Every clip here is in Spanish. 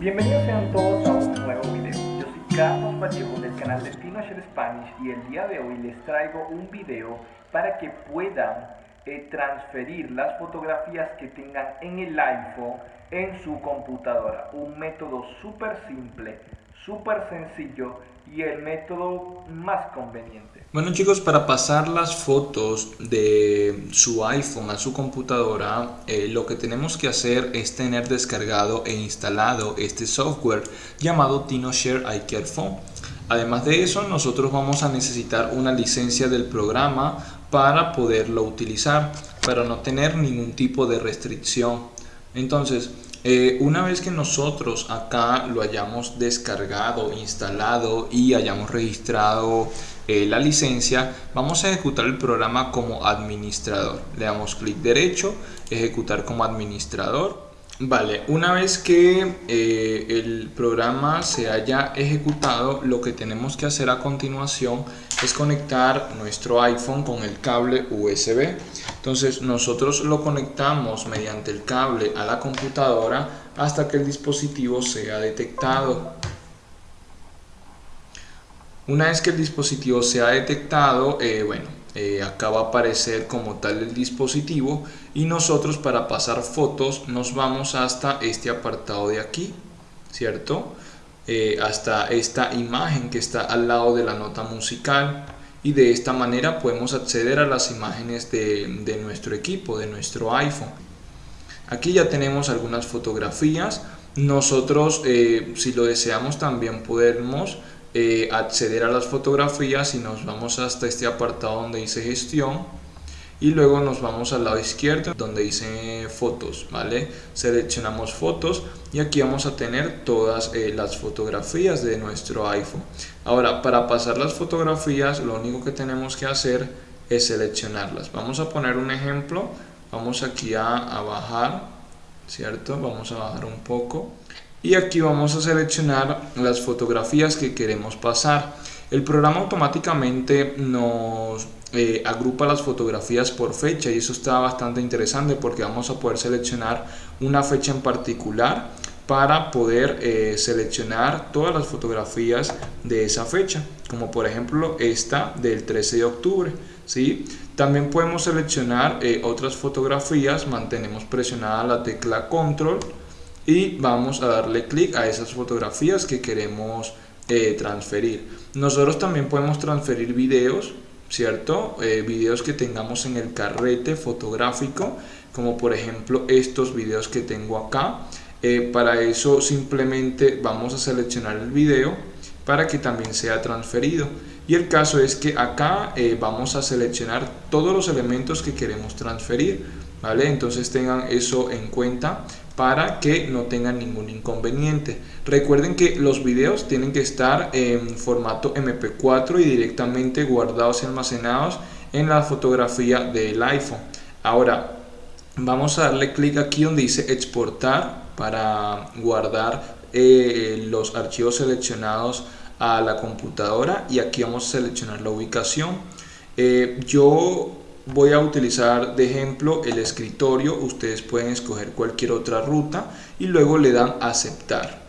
Bienvenidos sean todos a un nuevo video. Yo soy Carlos Vallejo del canal de TinoShare Spanish y el día de hoy les traigo un video para que puedan eh, transferir las fotografías que tengan en el iPhone en su computadora. Un método súper simple, súper sencillo y el método más conveniente. Bueno chicos, para pasar las fotos de su iPhone a su computadora, eh, lo que tenemos que hacer es tener descargado e instalado este software llamado TinoShare iCare Phone. Además de eso, nosotros vamos a necesitar una licencia del programa para poderlo utilizar, para no tener ningún tipo de restricción. Entonces, eh, una vez que nosotros acá lo hayamos descargado, instalado y hayamos registrado eh, la licencia, vamos a ejecutar el programa como administrador. Le damos clic derecho, ejecutar como administrador Vale, una vez que eh, el programa se haya ejecutado, lo que tenemos que hacer a continuación es conectar nuestro iPhone con el cable USB. Entonces nosotros lo conectamos mediante el cable a la computadora hasta que el dispositivo sea detectado. Una vez que el dispositivo sea detectado, eh, bueno, eh, acá va a aparecer como tal el dispositivo y nosotros para pasar fotos nos vamos hasta este apartado de aquí cierto eh, hasta esta imagen que está al lado de la nota musical. Y de esta manera podemos acceder a las imágenes de, nuestro equipo de nuestro iPhone. Aquí ya tenemos algunas fotografías. Nosotros eh, si lo deseamos también podemos eh, acceder a las fotografías y nos vamos hasta este apartado donde dice gestión y luego nos vamos al lado izquierdo donde dice fotos vale seleccionamos fotos y aquí vamos a tener todas eh, las fotografías de nuestro iPhone. Ahora para pasar las fotografías lo único que tenemos que hacer es seleccionarlas. Vamos a poner un ejemplo. Vamos aquí a, a bajar cierto vamos a bajar un poco. Y aquí vamos a seleccionar las fotografías que queremos pasar el programa automáticamente nos eh, agrupa las fotografías por fecha y eso está bastante interesante porque vamos a poder seleccionar una fecha en particular para poder eh, seleccionar todas las fotografías de esa fecha como por ejemplo esta del 13 de octubre ¿sí? también podemos seleccionar eh, otras fotografías mantenemos presionada la tecla control y vamos a darle clic a esas fotografías que queremos eh, transferir. Nosotros también podemos transferir videos, ¿cierto? Eh, videos que tengamos en el carrete fotográfico, como por ejemplo estos videos que tengo acá. Eh, para eso simplemente vamos a seleccionar el video para que también sea transferido. Y el caso es que acá vamos a seleccionar todos los elementos que queremos transferir. ¿Vale? Entonces tengan eso en cuenta para que no tengan ningún inconveniente. Recuerden que los videos tienen que estar en formato MP4 y directamente guardados y almacenados en la fotografía del iPhone. Ahora vamos a darle clic aquí donde dice exportar para guardar eh, los archivos seleccionados a la computadora y aquí vamos a seleccionar la ubicación. Eh, yo voy a utilizar de ejemplo el escritorio, ustedes pueden escoger cualquier otra ruta y luego le dan aceptar.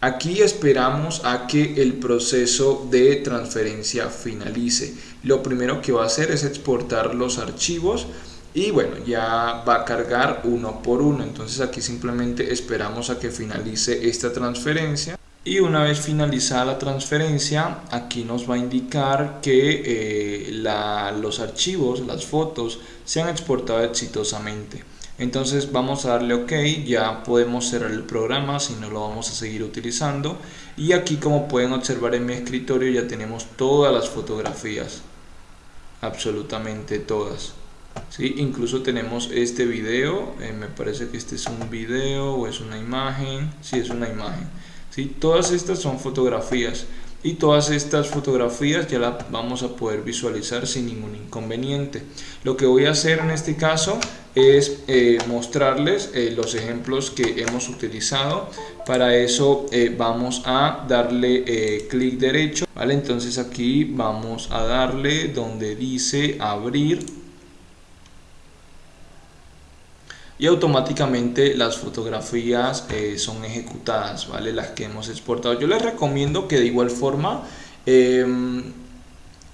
Aquí esperamos a que el proceso de transferencia finalice. Lo primero que va a hacer es exportar los archivos y bueno, ya va a cargar uno por uno. Entonces aquí simplemente esperamos a que finalice esta transferencia y una vez finalizada la transferencia aquí nos va a indicar que eh, los archivos, las fotos se han exportado exitosamente. Entonces vamos a darle ok ya podemos cerrar el programa si no lo vamos a seguir utilizando. Y aquí como pueden observar en mi escritorio ya tenemos todas las fotografías. Absolutamente todas. ¿sí? incluso tenemos este video. Eh, me parece que este es un video o es una imagen. Si sí, es una imagen Todas estas son fotografías y todas estas fotografías ya las vamos a poder visualizar sin ningún inconveniente. Lo que voy a hacer en este caso es eh, mostrarles eh, los ejemplos que hemos utilizado. Para eso eh, vamos a darle clic derecho, ¿vale? Entonces aquí vamos a darle donde dice abrir y automáticamente las fotografías eh, son ejecutadas, ¿vale? Las que hemos exportado. Yo les recomiendo que de igual forma em,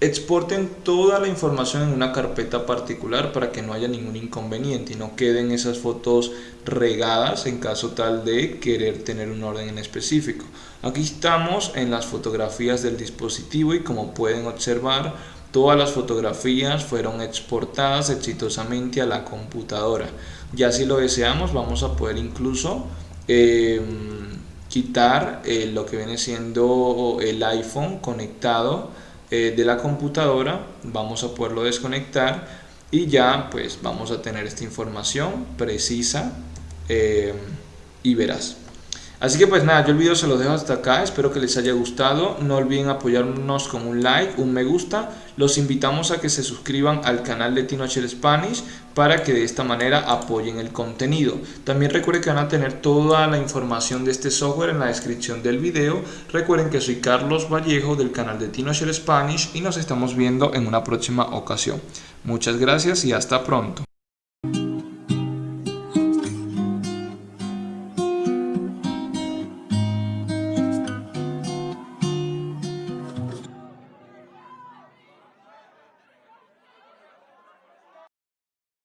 exporten toda la información en una carpeta particular para que no haya ningún inconveniente y no queden esas fotos regadas en caso tal de querer tener un orden en específico. Aquí estamos en las fotografías del dispositivo y como pueden observar Todas las fotografías fueron exportadas exitosamente a la computadora. Ya si lo deseamos vamos a poder incluso em, quitar eh, lo que viene siendo el iPhone conectado eh, de la computadora. Vamos a poderlo desconectar y ya pues vamos a tener esta información precisa y verás. Así que pues nada, yo el video se lo dejo hasta acá, espero que les haya gustado, no olviden apoyarnos con un like, un me gusta, los invitamos a que se suscriban al canal de TinoHL Spanish para que de esta manera apoyen el contenido. También recuerden que van a tener toda la información de este software en la descripción del video. Recuerden que soy Carlos Vallejo del canal de TinoHL Spanish y nos estamos viendo en una próxima ocasión. Muchas gracias y hasta pronto.